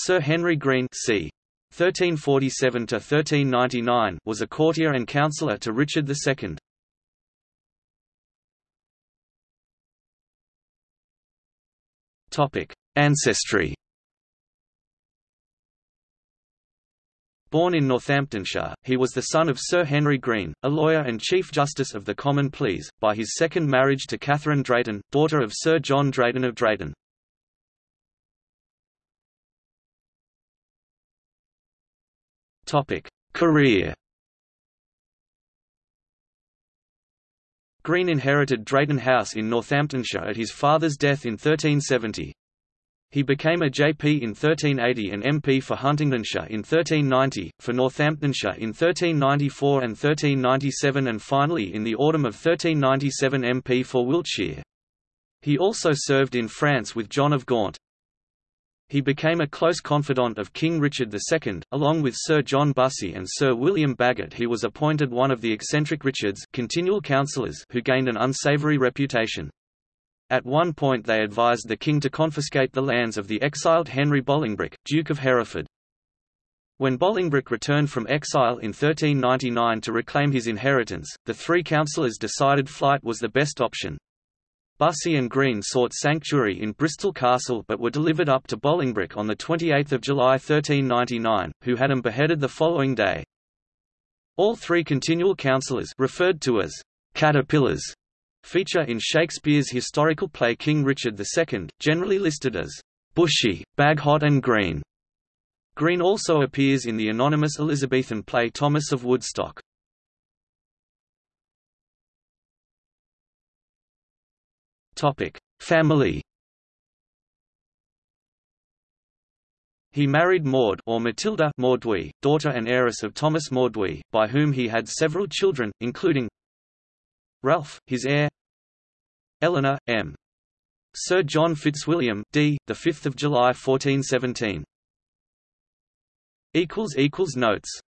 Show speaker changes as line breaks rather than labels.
Sir Henry Green c. 1347–1399 was a courtier and counsellor to Richard II. Ancestry Born in Northamptonshire, he was the son of Sir Henry Green, a lawyer and Chief Justice of the Common Pleas, by his second marriage to Catherine Drayton, daughter of Sir John Drayton of Drayton. Career Green inherited Drayton House in Northamptonshire at his father's death in 1370. He became a JP in 1380 and MP for Huntingdonshire in 1390, for Northamptonshire in 1394 and 1397 and finally in the autumn of 1397 MP for Wiltshire. He also served in France with John of Gaunt. He became a close confidant of King Richard II, along with Sir John Bussy and Sir William Bagot he was appointed one of the eccentric Richards continual counsellors who gained an unsavoury reputation. At one point they advised the king to confiscate the lands of the exiled Henry Bolingbroke, Duke of Hereford. When Bolingbroke returned from exile in 1399 to reclaim his inheritance, the three councillors decided flight was the best option. Bussy and Green sought sanctuary in Bristol Castle but were delivered up to Bolingbroke on 28 July 1399, who had him beheaded the following day. All three continual councillors referred to as caterpillars feature in Shakespeare's historical play King Richard II, generally listed as Bushy, Bagot and Green. Green also appears in the anonymous Elizabethan play Thomas of Woodstock. Family He married Maud or Matilda Mauduit, daughter and heiress of Thomas Mauduit, by whom he had several children, including Ralph, his heir Eleanor, M. Sir John Fitzwilliam, d. 5 July 1417. Equals equals Notes